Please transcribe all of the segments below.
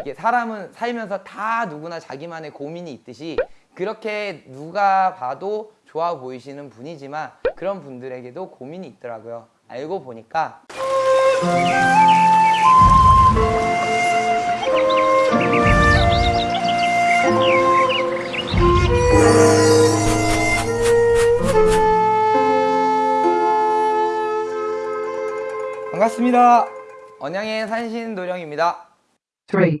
이게 사람은 살면서 다 누구나 자기만의 고민이 있듯이 그렇게 누가 봐도 좋아 보이시는 분이지만 그런 분들에게도 고민이 있더라고요. 알고 보니까 반갑습니다. 언양의 산신도령입니다. three,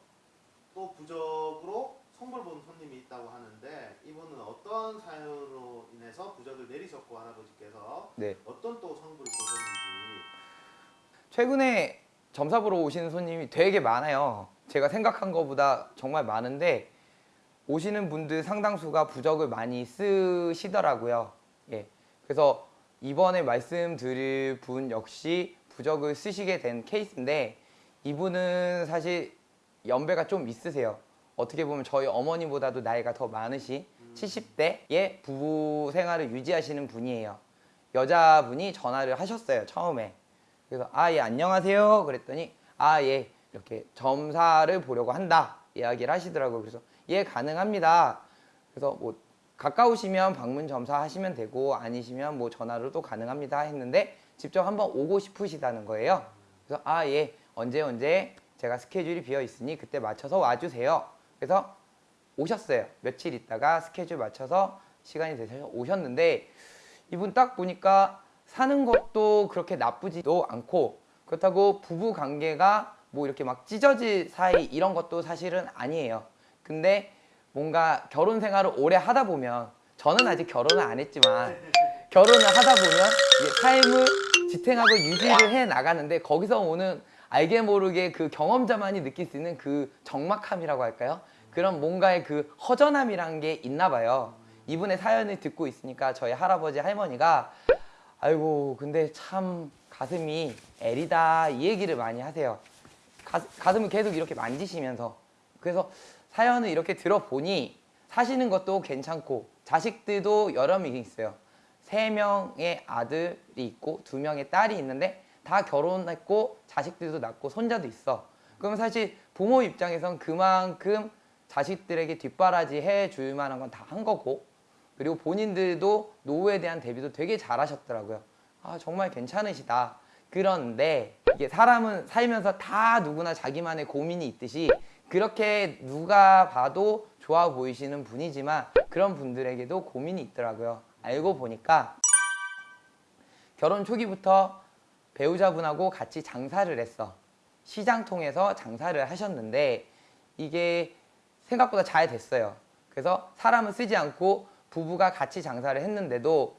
또 부적으로 선물 본 손님이 있다고 하는데 이분은 어떤 사연으로 인해서 부적을 내리셨고 할아버지께서 네. 어떤 또 선물을 보셨는지 최근에 점사 보러 오시는 손님이 되게 많아요. 제가 생각한 것보다 정말 많은데 오시는 분들 상당수가 부적을 많이 쓰시더라고요. 예. 그래서 이번에 말씀드릴 분 역시 부적을 쓰시게 된 케이스인데 이분은 사실 연배가 좀 있으세요. 어떻게 보면 저희 어머니보다도 나이가 더 많으신 70대의 부부 생활을 유지하시는 분이에요. 여자분이 전화를 하셨어요. 처음에. 그래서 아 예 안녕하세요 그랬더니 아 예 이렇게 점사를 보려고 한다 이야기를 하시더라고요 그래서 예 가능합니다 그래서 뭐 가까우시면 방문 점사 하시면 되고 아니시면 뭐 전화로도 가능합니다 했는데 직접 한번 오고 싶으시다는 거예요 그래서 아 예 언제 언제 제가 스케줄이 비어 있으니 그때 맞춰서 와주세요 그래서 오셨어요 며칠 있다가 스케줄 맞춰서 시간이 되셔서 오셨는데 이분 딱 보니까 사는 것도 그렇게 나쁘지도 않고 그렇다고 부부 관계가 뭐 이렇게 막 찢어질 사이 이런 것도 사실은 아니에요. 근데 뭔가 결혼 생활을 오래 하다 보면 저는 아직 결혼을 안 했지만 결혼을 하다 보면 삶을 지탱하고 유지를 해 나가는데 거기서 오는 알게 모르게 그 경험자만이 느낄 수 있는 그 적막함이라고 할까요? 그런 뭔가의 그 허전함이란 게 있나 봐요. 이분의 사연을 듣고 있으니까 저희 할아버지 할머니가 아이고 근데 참 가슴이 애리다 이 얘기를 많이 하세요. 가, 가슴을 계속 이렇게 만지시면서 그래서 사연을 이렇게 들어보니 사시는 것도 괜찮고 자식들도 여러 명 있어요. 세 명의 아들이 있고 두 명의 딸이 있는데 다 결혼했고 자식들도 낳고 손자도 있어. 그럼 사실 부모 입장에선 그만큼 자식들에게 뒷바라지 해줄 만한 건 다 한 거고 그리고 본인들도 노후에 대한 대비도 되게 잘하셨더라고요. 아 정말 괜찮으시다. 그런데 이게 사람은 살면서 다 누구나 자기만의 고민이 있듯이 그렇게 누가 봐도 좋아 보이시는 분이지만 그런 분들에게도 고민이 있더라고요. 알고 보니까 결혼 초기부터 배우자분하고 같이 장사를 했어. 시장 통해서 장사를 하셨는데 이게 생각보다 잘 됐어요. 그래서 사람을 쓰지 않고 부부가 같이 장사를 했는데도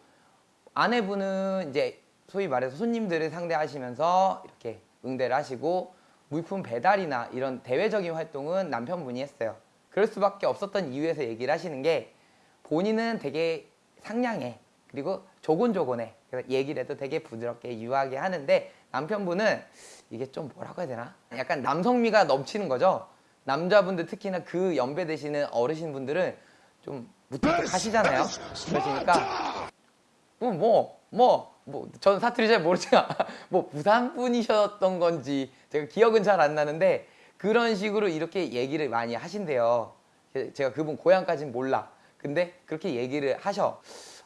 아내분은 이제 소위 말해서 손님들을 상대하시면서 이렇게 응대를 하시고 물품 배달이나 이런 대외적인 활동은 남편분이 했어요. 그럴 수밖에 없었던 이유에서 얘기를 하시는 게 본인은 되게 상냥해. 그리고 조곤조곤해. 그래서 얘기를 해도 되게 부드럽게 유하게 하는데 남편분은 이게 좀 뭐라고 해야 되나? 약간 남성미가 넘치는 거죠. 남자분들 특히나 그 연배 되시는 어르신분들은 좀 무뚝뚝 하시잖아요. 그러시니까 뭐 뭐 뭐 뭐 저는 사투리 잘 모르지만 뭐 부산 분이셨던 건지 제가 기억은 잘 안 나는데 그런 식으로 이렇게 얘기를 많이 하신대요. 제가 그분 고향까지는 몰라. 근데 그렇게 얘기를 하셔.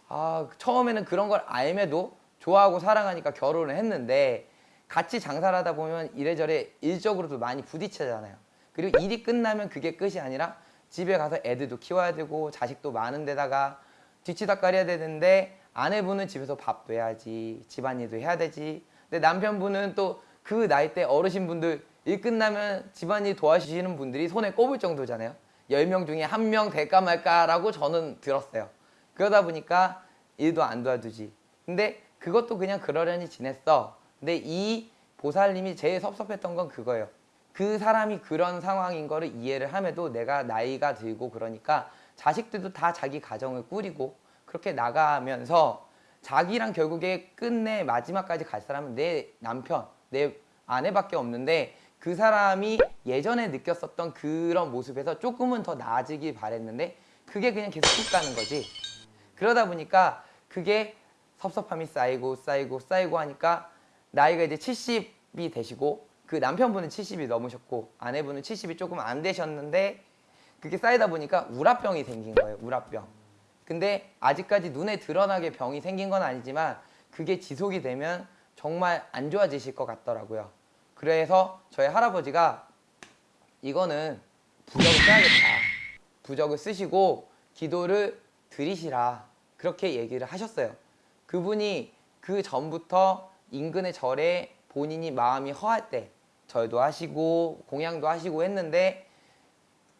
아 처음에는 그런 걸 알매도 좋아하고 사랑하니까 결혼을 했는데 같이 장사를 하다 보면 이래저래 일적으로도 많이 부딪히잖아요. 그리고 일이 끝나면 그게 끝이 아니라 집에 가서 애들도 키워야 되고 자식도 많은 데다가 뒤치다까리 해야 되는데 아내분은 집에서 밥도 해야지 집안일도 해야 되지. 근데 남편분은 또 그 나이 대 어르신분들 일 끝나면 집안일 도와주시는 분들이 손에 꼽을 정도잖아요. 10명 중에 한 명 될까 말까라고 저는 들었어요 그러다 보니까 일도 안 도와주지. 근데 그것도 그냥 그러려니 지냈어. 근데 이 보살님이 제일 섭섭했던 건 그거예요. 그 사람이 그런 상황인 거를 이해를 함에도 내가 나이가 들고 그러니까 자식들도 다 자기 가정을 꾸리고 그렇게 나가면서 자기랑 결국에 끝내 마지막까지 갈 사람은 내 남편, 내 아내밖에 없는데 그 사람이 예전에 느꼈었던 그런 모습에서 조금은 더 나아지길 바랬는데 그게 그냥 계속 쭉 가는 거지. 그러다 보니까 그게 섭섭함이 쌓이고 쌓이고 쌓이고 하니까 나이가 이제 70이 되시고 그 남편분은 70이 넘으셨고 아내분은 70이 조금 안 되셨는데 그게 쌓이다 보니까 우라병이 생긴 거예요. 우라병. 근데 아직까지 눈에 드러나게 병이 생긴 건 아니지만 그게 지속이 되면 정말 안 좋아지실 것 같더라고요. 그래서 저희 할아버지가 이거는 부적을 써야겠다. 부적을 쓰시고 기도를 드리시라. 그렇게 얘기를 하셨어요. 그분이 그 전부터 인근의 절에 본인이 마음이 허할 때 절도 하시고 공양도 하시고 했는데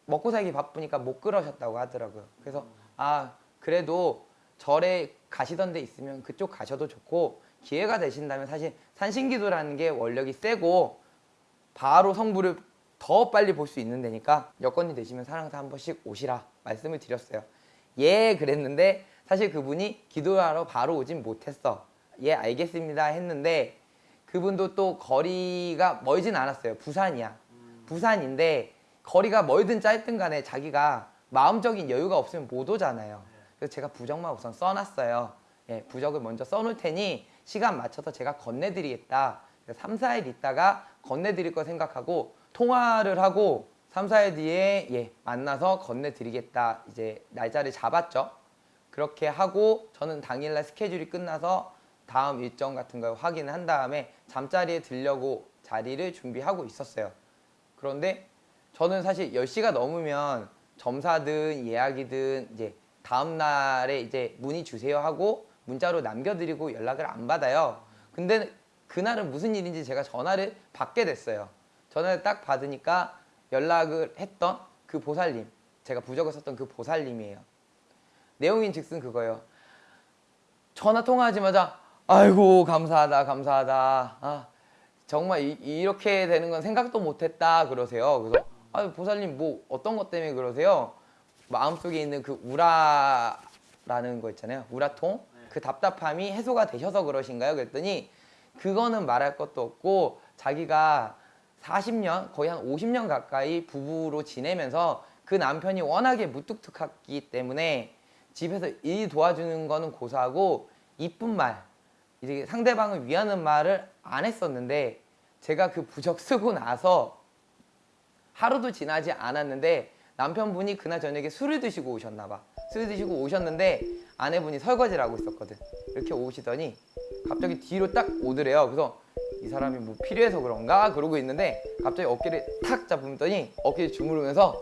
먹고 살기 바쁘니까 못 그러셨다고 하더라고요. 그래서 아 그래도 절에 가시던 데 있으면 그쪽 가셔도 좋고 기회가 되신다면 사실 산신기도라는 게 원력이 세고 바로 성부를 더 빨리 볼 수 있는 데니까 여건이 되시면 사랑사 한 번씩 오시라 말씀을 드렸어요. 예 그랬는데 사실 그분이 기도하러 바로 오진 못했어. 예 알겠습니다 했는데 그분도 또 거리가 멀진 않았어요. 부산이야. 부산인데 거리가 멀든 짧든 간에 자기가 마음적인 여유가 없으면 못 오잖아요. 그래서 제가 부적만 우선 써놨어요. 예, 부적을 먼저 써놓을 테니 시간 맞춰서 제가 건네드리겠다. 3, 4일 있다가 건네드릴 거 생각하고 통화를 하고 3, 4일 뒤에 예, 만나서 건네드리겠다. 이제 날짜를 잡았죠. 그렇게 하고 저는 당일날 스케줄이 끝나서 다음 일정 같은 걸 확인을 한 다음에 잠자리에 들려고 자리를 준비하고 있었어요. 그런데 저는 사실 10시가 넘으면 점사든 예약이든 이제 다음 날에 이제 문의 주세요 하고 문자로 남겨드리고 연락을 안 받아요. 근데 그날은 무슨 일인지 제가 전화를 받게 됐어요. 전화를 딱 받으니까 연락을 했던 그 보살님, 제가 부적을 썼던 그 보살님이에요. 내용인 즉슨 그거예요. 전화 통화하자마자 아이고 감사하다 감사하다. 아 정말 이, 렇게 되는 건 생각도 못했다. 그러세요. 그래서 아 보살님 뭐 어떤 것 때문에 그러세요? 마음속에 있는 그 우라라는 거 있잖아요. 우라통? 그 답답함이 해소가 되셔서 그러신가요. 그랬더니 그거는 말할 것도 없고 자기가 40년 거의 한 50년 가까이 부부로 지내면서 그 남편이 워낙에 무뚝뚝하기 때문에 집에서 일 도와주는 거는 고사하고 이쁜 말 이제 상대방을 위하는 말을 안 했었는데 제가 그 부적 쓰고 나서 하루도 지나지 않았는데 남편분이 그날 저녁에 술을 드시고 오셨나 봐. 술을 드시고 오셨는데 아내분이 설거지를 하고 있었거든. 이렇게 오시더니 갑자기 뒤로 딱 오더래요. 그래서 이 사람이 뭐 필요해서 그런가? 그러고 있는데 갑자기 어깨를 탁 잡으더니 어깨를 주무르면서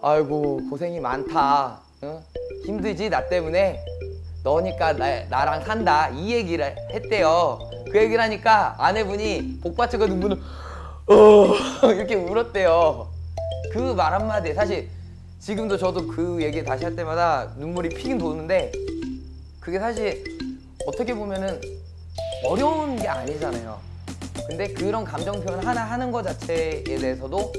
아이고 고생이 많다. 응? 힘들지? 나 때문에? 너니까 나, 나랑 산다. 이 얘기를 했대요. 그 얘기를 하니까 아내분이 복받쳐가 눈물을 어 이렇게 울었대요. 그 말 한마디에 사실 지금도 저도 그 얘기 다시 할 때마다 눈물이 핑 도는데 그게 사실 어떻게 보면은 어려운 게 아니잖아요. 근데 그런 감정 표현 하나 하는 것 자체에 대해서도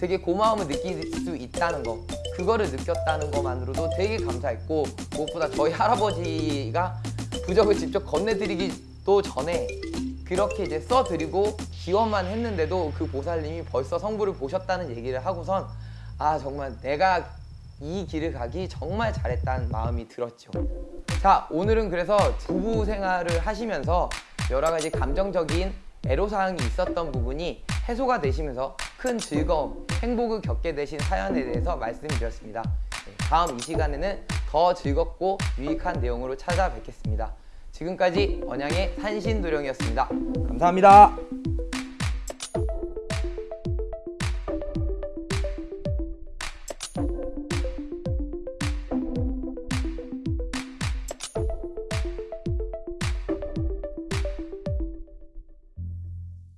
되게 고마움을 느낄 수 있다는 거 그거를 느꼈다는 것만으로도 되게 감사했고 무엇보다 저희 할아버지가 부적을 직접 건네드리기도 전에 그렇게 이제 써드리고 기원만 했는데도 그 보살님이 벌써 성부를 보셨다는 얘기를 하고선 아 정말 내가 이 길을 가기 정말 잘했다는 마음이 들었죠. 자 오늘은 그래서 부부 생활을 하시면서 여러 가지 감정적인 애로사항이 있었던 부분이 해소가 되시면서 큰 즐거움, 행복을 겪게 되신 사연에 대해서 말씀드렸습니다. 네, 다음 이 시간에는 더 즐겁고 유익한 내용으로 찾아뵙겠습니다. 지금까지 언양의 산신도령이었습니다. 감사합니다.